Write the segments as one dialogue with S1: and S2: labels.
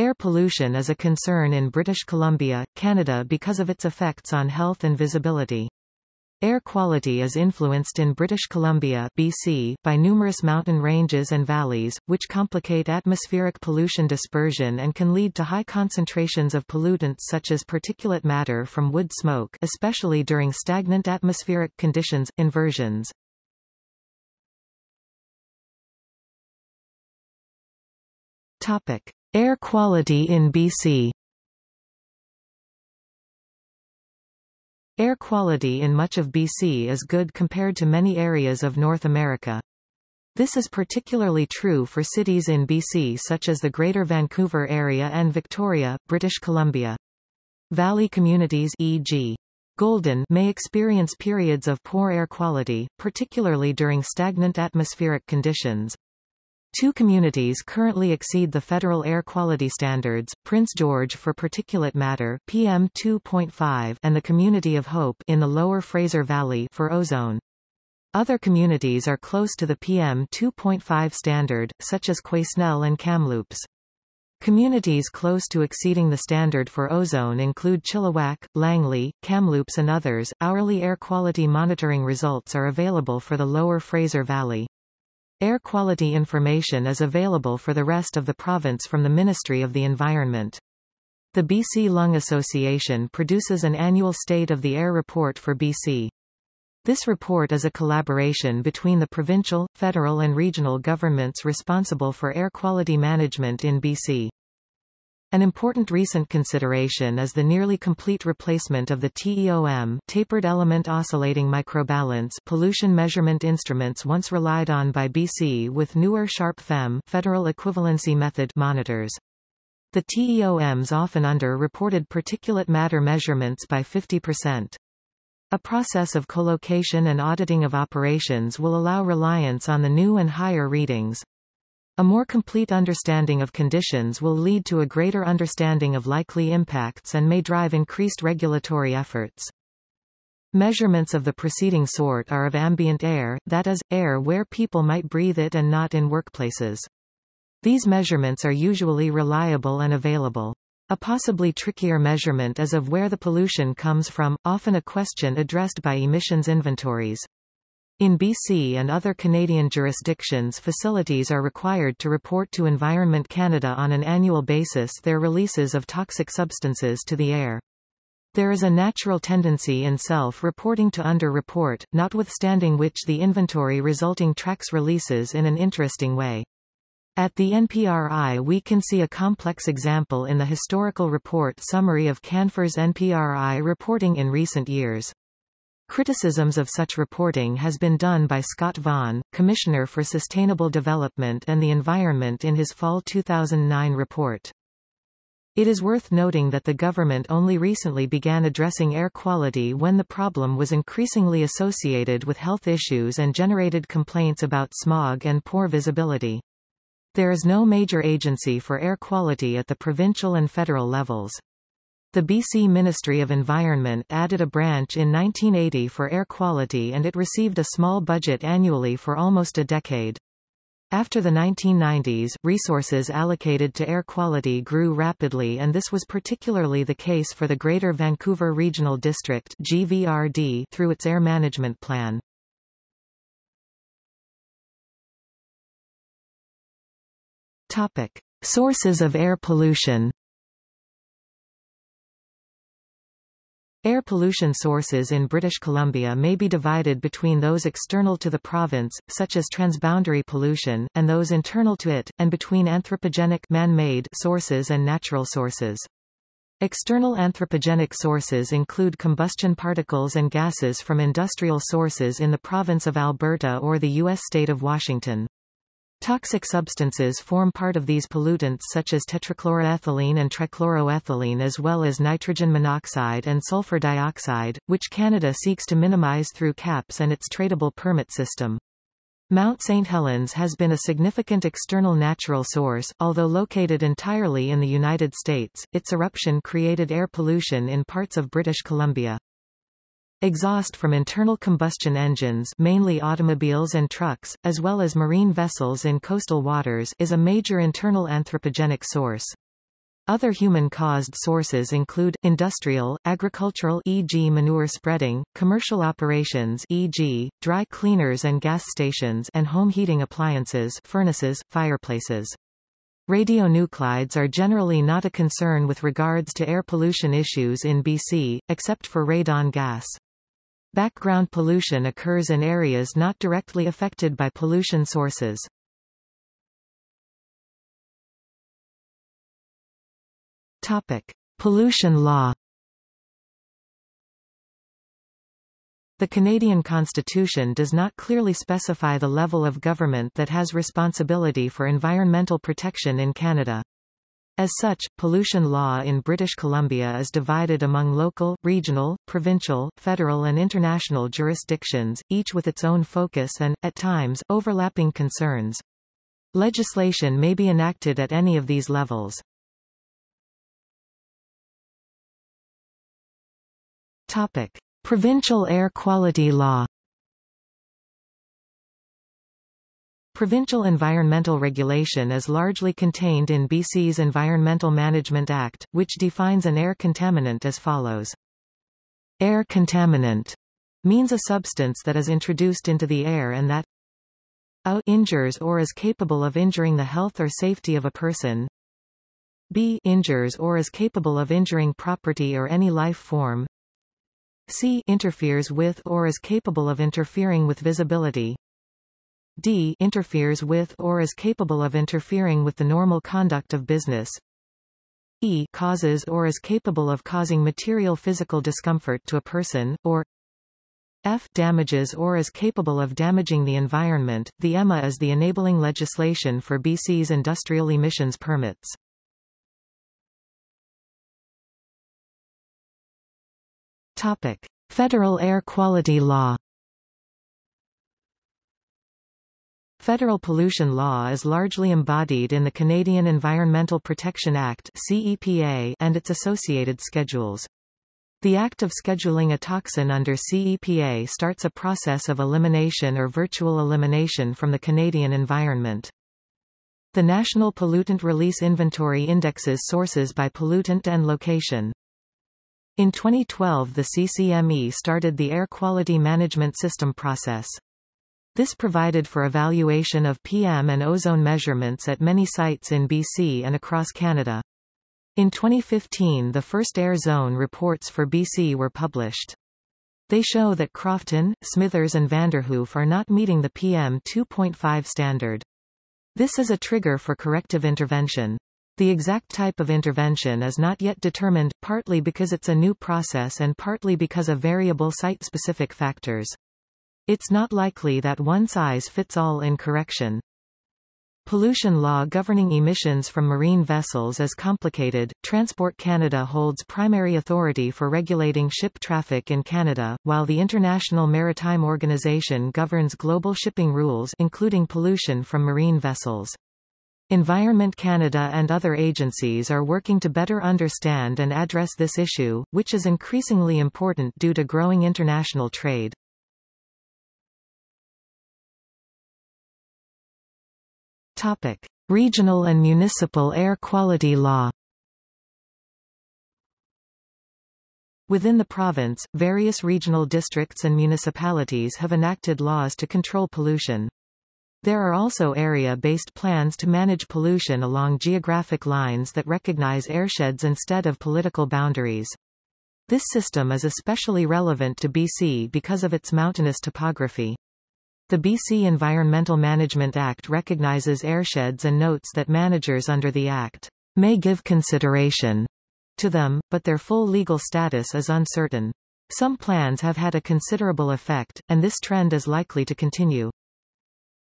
S1: Air pollution is a concern in British Columbia, Canada because of its effects on health and visibility. Air quality is influenced in British Columbia BC, by numerous mountain ranges and valleys, which complicate atmospheric pollution dispersion and can lead to high concentrations of pollutants such as particulate matter from wood smoke especially during stagnant atmospheric conditions, inversions. Topic. Air quality in BC Air quality in much of BC is good compared to many areas of North America. This is particularly true for cities in BC such as the Greater Vancouver Area and Victoria, British Columbia. Valley communities e.g. Golden may experience periods of poor air quality, particularly during stagnant atmospheric conditions. Two communities currently exceed the federal air quality standards, Prince George for particulate matter PM2.5 and the Community of Hope in the Lower Fraser Valley for ozone. Other communities are close to the PM2.5 standard, such as Quesnel and Kamloops. Communities close to exceeding the standard for ozone include Chilliwack, Langley, Kamloops and others. Hourly air quality monitoring results are available for the Lower Fraser Valley. Air quality information is available for the rest of the province from the Ministry of the Environment. The BC Lung Association produces an annual State of the Air report for BC. This report is a collaboration between the provincial, federal and regional governments responsible for air quality management in BC. An important recent consideration is the nearly complete replacement of the TEOM tapered element oscillating microbalance pollution measurement instruments once relied on by BC with newer SharP-FEM federal equivalency method monitors. The TEOMs often under-reported particulate matter measurements by 50%. A process of collocation and auditing of operations will allow reliance on the new and higher readings. A more complete understanding of conditions will lead to a greater understanding of likely impacts and may drive increased regulatory efforts. Measurements of the preceding sort are of ambient air, that is, air where people might breathe it and not in workplaces. These measurements are usually reliable and available. A possibly trickier measurement is of where the pollution comes from, often a question addressed by emissions inventories. In BC and other Canadian jurisdictions facilities are required to report to Environment Canada on an annual basis their releases of toxic substances to the air. There is a natural tendency in self-reporting to under-report, notwithstanding which the inventory resulting tracks releases in an interesting way. At the NPRI we can see a complex example in the historical report summary of Canfor's NPRI reporting in recent years. Criticisms of such reporting has been done by Scott Vaughan, Commissioner for Sustainable Development and the Environment in his fall 2009 report. It is worth noting that the government only recently began addressing air quality when the problem was increasingly associated with health issues and generated complaints about smog and poor visibility. There is no major agency for air quality at the provincial and federal levels. The BC Ministry of Environment added a branch in 1980 for air quality and it received a small budget annually for almost a decade. After the 1990s, resources allocated to air quality grew rapidly and this was particularly the case for the Greater Vancouver Regional District GVRD through its air management plan. Topic. Sources of air pollution Air pollution sources in British Columbia may be divided between those external to the province, such as transboundary pollution, and those internal to it, and between anthropogenic man-made sources and natural sources. External anthropogenic sources include combustion particles and gases from industrial sources in the province of Alberta or the U.S. state of Washington. Toxic substances form part of these pollutants such as tetrachloroethylene and trichloroethylene as well as nitrogen monoxide and sulfur dioxide, which Canada seeks to minimize through CAPS and its tradable permit system. Mount St. Helens has been a significant external natural source, although located entirely in the United States, its eruption created air pollution in parts of British Columbia. Exhaust from internal combustion engines mainly automobiles and trucks, as well as marine vessels in coastal waters is a major internal anthropogenic source. Other human-caused sources include, industrial, agricultural e.g. manure spreading, commercial operations e.g., dry cleaners and gas stations and home heating appliances furnaces, fireplaces. Radionuclides are generally not a concern with regards to air pollution issues in BC, except for radon gas. Background pollution occurs in areas not directly affected by pollution sources. Topic: Pollution law. The Canadian Constitution does not clearly specify the level of government that has responsibility for environmental protection in Canada. As such, pollution law in British Columbia is divided among local, regional, provincial, federal and international jurisdictions, each with its own focus and, at times, overlapping concerns. Legislation may be enacted at any of these levels. Topic. Provincial air quality law Provincial environmental regulation is largely contained in BC's Environmental Management Act, which defines an air contaminant as follows. Air contaminant means a substance that is introduced into the air and that a injures or is capable of injuring the health or safety of a person b injures or is capable of injuring property or any life form C interferes with or is capable of interfering with visibility. D interferes with or is capable of interfering with the normal conduct of business. E causes or is capable of causing material physical discomfort to a person, or F damages or is capable of damaging the environment. The EMA is the enabling legislation for BC's industrial emissions permits. Topic: Federal air quality law. Federal pollution law is largely embodied in the Canadian Environmental Protection Act and its associated schedules. The act of scheduling a toxin under CEPA starts a process of elimination or virtual elimination from the Canadian environment. The National Pollutant Release Inventory indexes sources by pollutant and location. In 2012 the CCME started the Air Quality Management System process. This provided for evaluation of PM and ozone measurements at many sites in BC and across Canada. In 2015 the first air zone reports for BC were published. They show that Crofton, Smithers and Vanderhoof are not meeting the PM 2.5 standard. This is a trigger for corrective intervention. The exact type of intervention is not yet determined, partly because it's a new process and partly because of variable site-specific factors. It's not likely that one size fits all in correction. Pollution law governing emissions from marine vessels is complicated. Transport Canada holds primary authority for regulating ship traffic in Canada, while the International Maritime Organization governs global shipping rules including pollution from marine vessels. Environment Canada and other agencies are working to better understand and address this issue, which is increasingly important due to growing international trade. Topic. Regional and municipal air quality law Within the province, various regional districts and municipalities have enacted laws to control pollution. There are also area-based plans to manage pollution along geographic lines that recognize airsheds instead of political boundaries. This system is especially relevant to BC because of its mountainous topography. The BC Environmental Management Act recognizes airsheds and notes that managers under the Act may give consideration to them, but their full legal status is uncertain. Some plans have had a considerable effect, and this trend is likely to continue.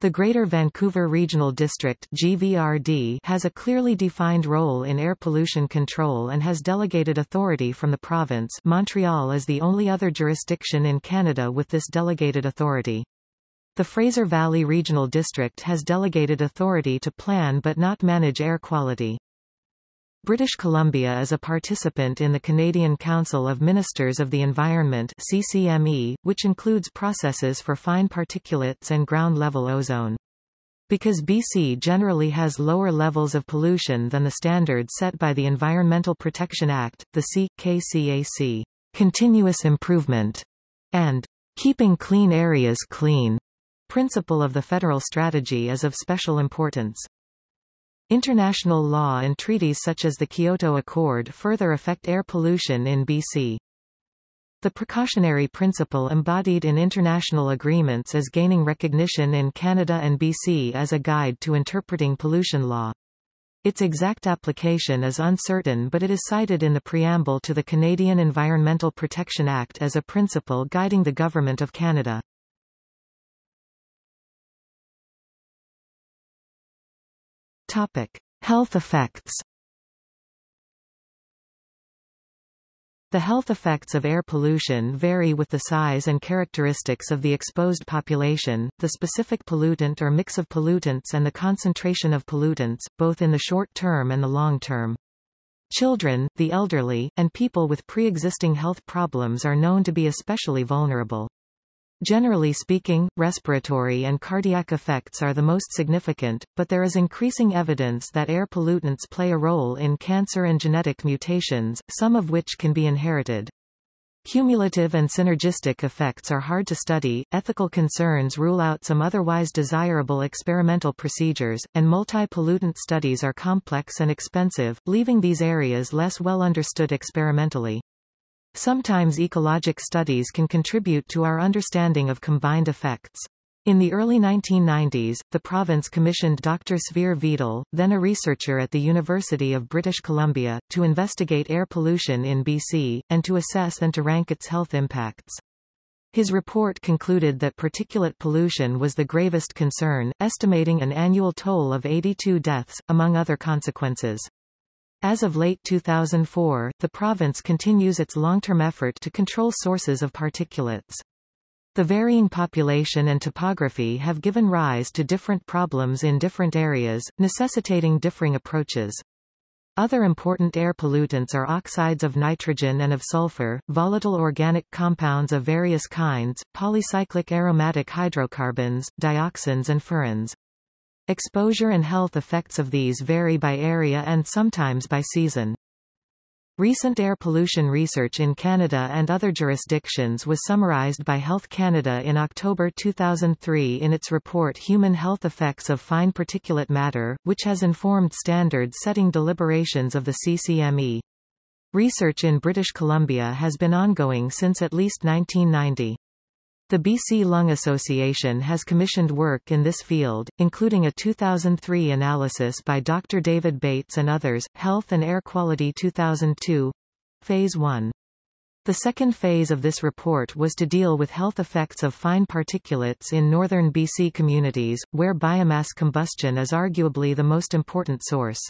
S1: The Greater Vancouver Regional District GVRD has a clearly defined role in air pollution control and has delegated authority from the province Montreal is the only other jurisdiction in Canada with this delegated authority. The Fraser Valley Regional District has delegated authority to plan but not manage air quality. British Columbia is a participant in the Canadian Council of Ministers of the Environment CCME, which includes processes for fine particulates and ground-level ozone. Because BC generally has lower levels of pollution than the standards set by the Environmental Protection Act, the C.K.C.A.C. continuous improvement, and keeping clean areas clean principle of the federal strategy is of special importance. International law and treaties such as the Kyoto Accord further affect air pollution in BC. The precautionary principle embodied in international agreements is gaining recognition in Canada and BC as a guide to interpreting pollution law. Its exact application is uncertain but it is cited in the preamble to the Canadian Environmental Protection Act as a principle guiding the Government of Canada. Topic. Health effects The health effects of air pollution vary with the size and characteristics of the exposed population, the specific pollutant or mix of pollutants and the concentration of pollutants, both in the short term and the long term. Children, the elderly, and people with pre-existing health problems are known to be especially vulnerable. Generally speaking, respiratory and cardiac effects are the most significant, but there is increasing evidence that air pollutants play a role in cancer and genetic mutations, some of which can be inherited. Cumulative and synergistic effects are hard to study, ethical concerns rule out some otherwise desirable experimental procedures, and multi-pollutant studies are complex and expensive, leaving these areas less well understood experimentally. Sometimes ecologic studies can contribute to our understanding of combined effects. In the early 1990s, the province commissioned Dr. Sverre Vedal, then a researcher at the University of British Columbia, to investigate air pollution in BC, and to assess and to rank its health impacts. His report concluded that particulate pollution was the gravest concern, estimating an annual toll of 82 deaths, among other consequences. As of late 2004, the province continues its long-term effort to control sources of particulates. The varying population and topography have given rise to different problems in different areas, necessitating differing approaches. Other important air pollutants are oxides of nitrogen and of sulfur, volatile organic compounds of various kinds, polycyclic aromatic hydrocarbons, dioxins and furans. Exposure and health effects of these vary by area and sometimes by season. Recent air pollution research in Canada and other jurisdictions was summarized by Health Canada in October 2003 in its report Human Health Effects of Fine Particulate Matter, which has informed standard-setting deliberations of the CCME. Research in British Columbia has been ongoing since at least 1990. The BC Lung Association has commissioned work in this field, including a 2003 analysis by Dr. David Bates and others, Health and Air Quality 2002. Phase 1. The second phase of this report was to deal with health effects of fine particulates in northern BC communities, where biomass combustion is arguably the most important source.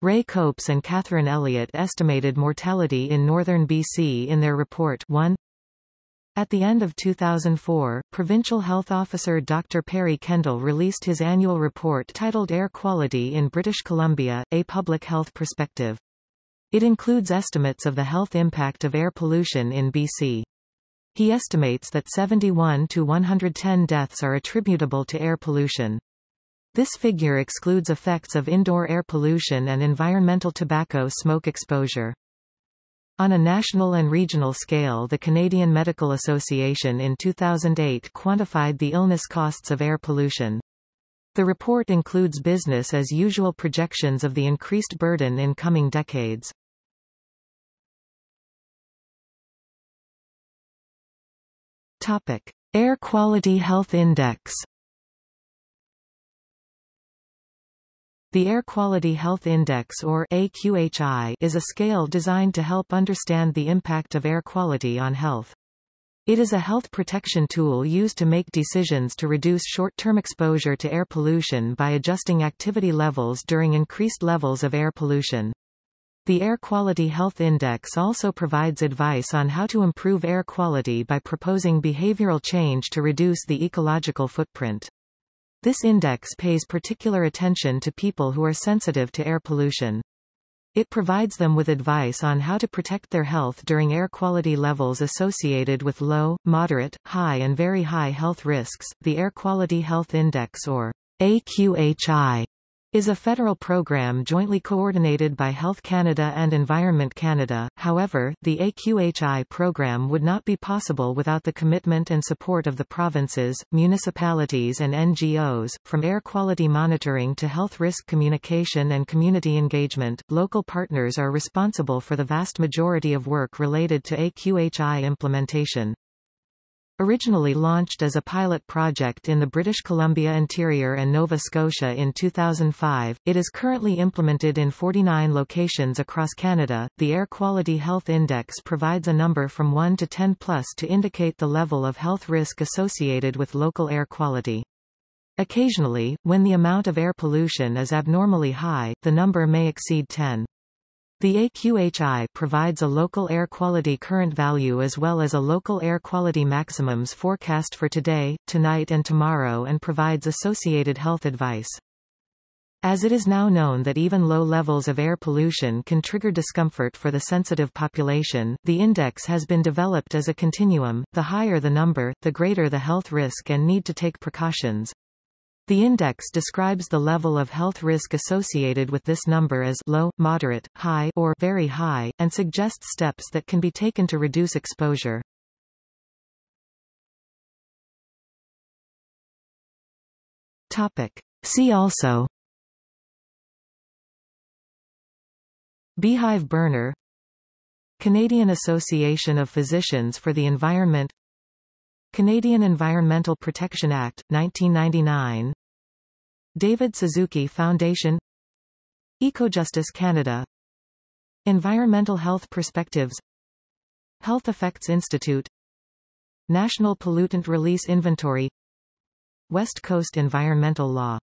S1: Ray Copes and Catherine Elliott estimated mortality in northern BC in their report 1. At the end of 2004, Provincial Health Officer Dr. Perry Kendall released his annual report titled Air Quality in British Columbia, A Public Health Perspective. It includes estimates of the health impact of air pollution in BC. He estimates that 71 to 110 deaths are attributable to air pollution. This figure excludes effects of indoor air pollution and environmental tobacco smoke exposure. On a national and regional scale the Canadian Medical Association in 2008 quantified the illness costs of air pollution. The report includes business as usual projections of the increased burden in coming decades. Topic. Air Quality Health Index The Air Quality Health Index or AQHI is a scale designed to help understand the impact of air quality on health. It is a health protection tool used to make decisions to reduce short-term exposure to air pollution by adjusting activity levels during increased levels of air pollution. The Air Quality Health Index also provides advice on how to improve air quality by proposing behavioral change to reduce the ecological footprint. This index pays particular attention to people who are sensitive to air pollution. It provides them with advice on how to protect their health during air quality levels associated with low, moderate, high and very high health risks. The Air Quality Health Index or AQHI is a federal program jointly coordinated by Health Canada and Environment Canada. However, the AQHI program would not be possible without the commitment and support of the provinces, municipalities and NGOs. From air quality monitoring to health risk communication and community engagement, local partners are responsible for the vast majority of work related to AQHI implementation. Originally launched as a pilot project in the British Columbia Interior and Nova Scotia in 2005, it is currently implemented in 49 locations across Canada. The Air Quality Health Index provides a number from 1 to 10 plus to indicate the level of health risk associated with local air quality. Occasionally, when the amount of air pollution is abnormally high, the number may exceed 10. The AQHI provides a local air quality current value as well as a local air quality maximums forecast for today, tonight and tomorrow and provides associated health advice. As it is now known that even low levels of air pollution can trigger discomfort for the sensitive population, the index has been developed as a continuum, the higher the number, the greater the health risk and need to take precautions. The index describes the level of health risk associated with this number as low, moderate, high or very high, and suggests steps that can be taken to reduce exposure. Topic. See also Beehive burner Canadian Association of Physicians for the Environment Canadian Environmental Protection Act, 1999 David Suzuki Foundation. Ecojustice Canada. Environmental Health Perspectives. Health Effects Institute. National Pollutant Release Inventory. West Coast Environmental Law